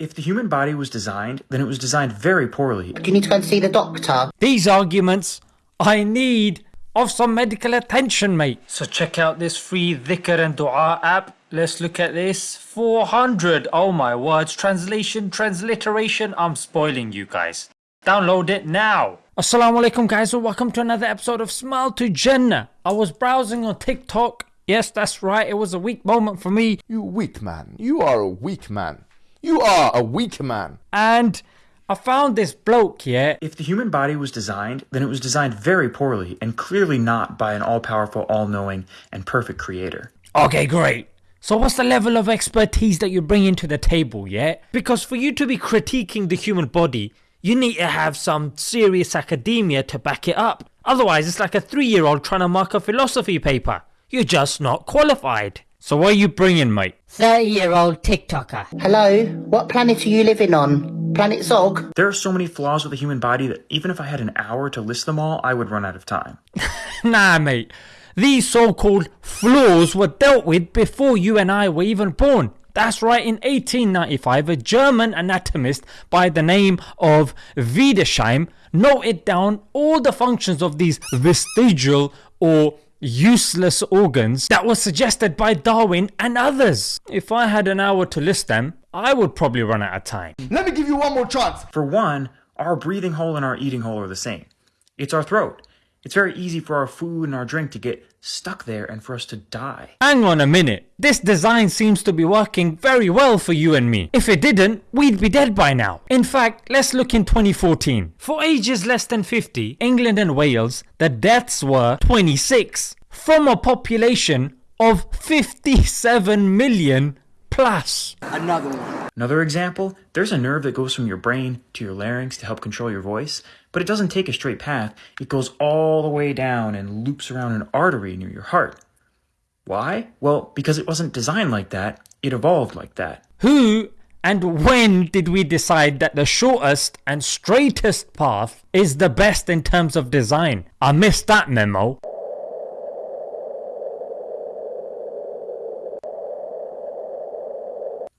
If the human body was designed, then it was designed very poorly. Do you need to go and see the doctor? These arguments, I need of some medical attention mate. So check out this free dhikr and dua app. Let's look at this. 400. Oh my words. Translation, transliteration. I'm spoiling you guys. Download it now. Assalamu alaikum guys and welcome to another episode of Smile to Jannah. I was browsing on TikTok. Yes, that's right. It was a weak moment for me. You weak man. You are a weak man. You are a weak man. And I found this bloke, here. If the human body was designed, then it was designed very poorly and clearly not by an all-powerful, all-knowing, and perfect creator. Okay, great. So what's the level of expertise that you're bringing to the table, yeah? Because for you to be critiquing the human body, you need to have some serious academia to back it up. Otherwise, it's like a three-year-old trying to mark a philosophy paper. You're just not qualified. So what are you bringing, mate? 30 year old TikToker. Hello? What planet are you living on? Planet Zog? There are so many flaws with the human body that even if I had an hour to list them all, I would run out of time. nah, mate. These so-called flaws were dealt with before you and I were even born. That's right, in 1895, a German anatomist by the name of Wiedersheim noted down all the functions of these vestigial or useless organs that were suggested by Darwin and others. If I had an hour to list them, I would probably run out of time. Let me give you one more chance. For one, our breathing hole and our eating hole are the same. It's our throat. It's very easy for our food and our drink to get stuck there and for us to die. Hang on a minute, this design seems to be working very well for you and me. If it didn't, we'd be dead by now. In fact, let's look in 2014. For ages less than 50, England and Wales, the deaths were 26 from a population of 57 million plus. Another one. Another example, there's a nerve that goes from your brain to your larynx to help control your voice, but it doesn't take a straight path. It goes all the way down and loops around an artery near your heart. Why? Well, because it wasn't designed like that, it evolved like that. Who and when did we decide that the shortest and straightest path is the best in terms of design? I missed that memo.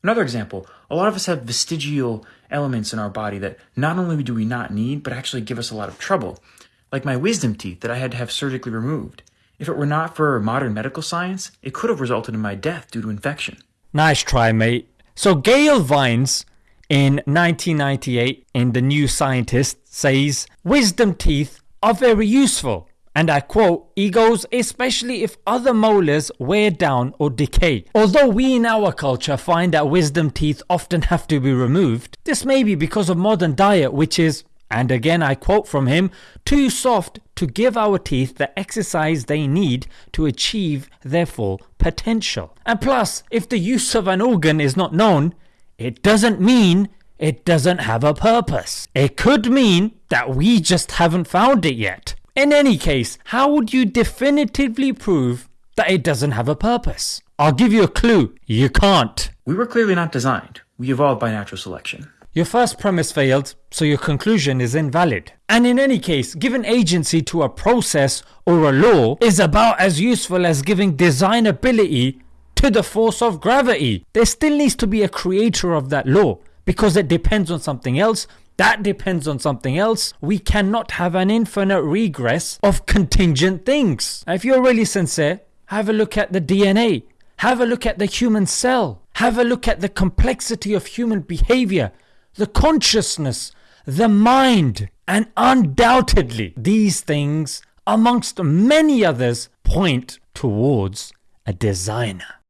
Another example, a lot of us have vestigial elements in our body that not only do we not need, but actually give us a lot of trouble. Like my wisdom teeth that I had to have surgically removed. If it were not for modern medical science, it could have resulted in my death due to infection. Nice try mate. So Gail Vines in 1998 in The New Scientist says, Wisdom teeth are very useful and I quote, egos especially if other molars wear down or decay. Although we in our culture find that wisdom teeth often have to be removed, this may be because of modern diet which is, and again I quote from him, too soft to give our teeth the exercise they need to achieve their full potential. And plus, if the use of an organ is not known, it doesn't mean it doesn't have a purpose. It could mean that we just haven't found it yet. In any case, how would you definitively prove that it doesn't have a purpose? I'll give you a clue. You can't. We were clearly not designed. We evolved by natural selection. Your first premise failed, so your conclusion is invalid. And in any case, giving agency to a process or a law is about as useful as giving designability to the force of gravity. There still needs to be a creator of that law because it depends on something else that depends on something else. We cannot have an infinite regress of contingent things. If you're really sincere, have a look at the DNA. Have a look at the human cell. Have a look at the complexity of human behavior, the consciousness, the mind. And undoubtedly, these things, amongst many others, point towards a designer.